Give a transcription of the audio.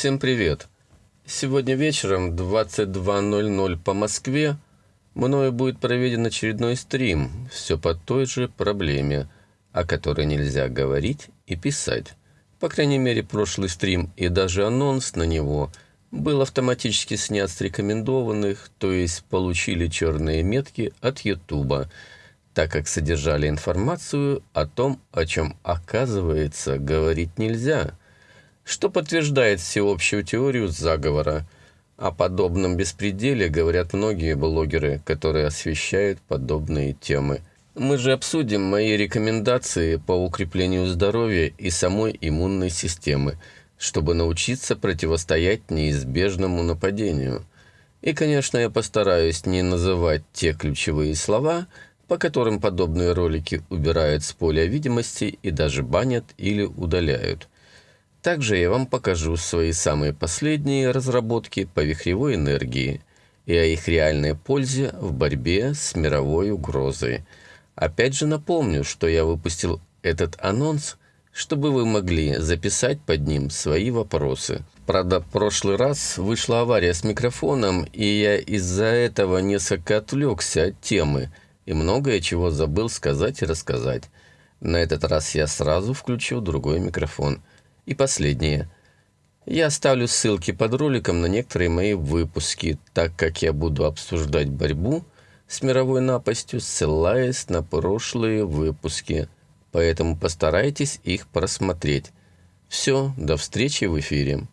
Всем привет! Сегодня вечером 22.00 по Москве мною будет проведен очередной стрим, все по той же проблеме, о которой нельзя говорить и писать. По крайней мере, прошлый стрим и даже анонс на него был автоматически снят с рекомендованных, то есть получили черные метки от Ютуба, так как содержали информацию о том, о чем, оказывается, говорить нельзя, что подтверждает всеобщую теорию заговора. О подобном беспределе говорят многие блогеры, которые освещают подобные темы. Мы же обсудим мои рекомендации по укреплению здоровья и самой иммунной системы, чтобы научиться противостоять неизбежному нападению. И, конечно, я постараюсь не называть те ключевые слова – по которым подобные ролики убирают с поля видимости и даже банят или удаляют. Также я вам покажу свои самые последние разработки по вихревой энергии и о их реальной пользе в борьбе с мировой угрозой. Опять же напомню, что я выпустил этот анонс, чтобы вы могли записать под ним свои вопросы. Правда, в прошлый раз вышла авария с микрофоном, и я из-за этого несколько отвлекся от темы – и многое чего забыл сказать и рассказать. На этот раз я сразу включил другой микрофон. И последнее. Я оставлю ссылки под роликом на некоторые мои выпуски, так как я буду обсуждать борьбу с мировой напастью, ссылаясь на прошлые выпуски. Поэтому постарайтесь их просмотреть. Все, до встречи в эфире.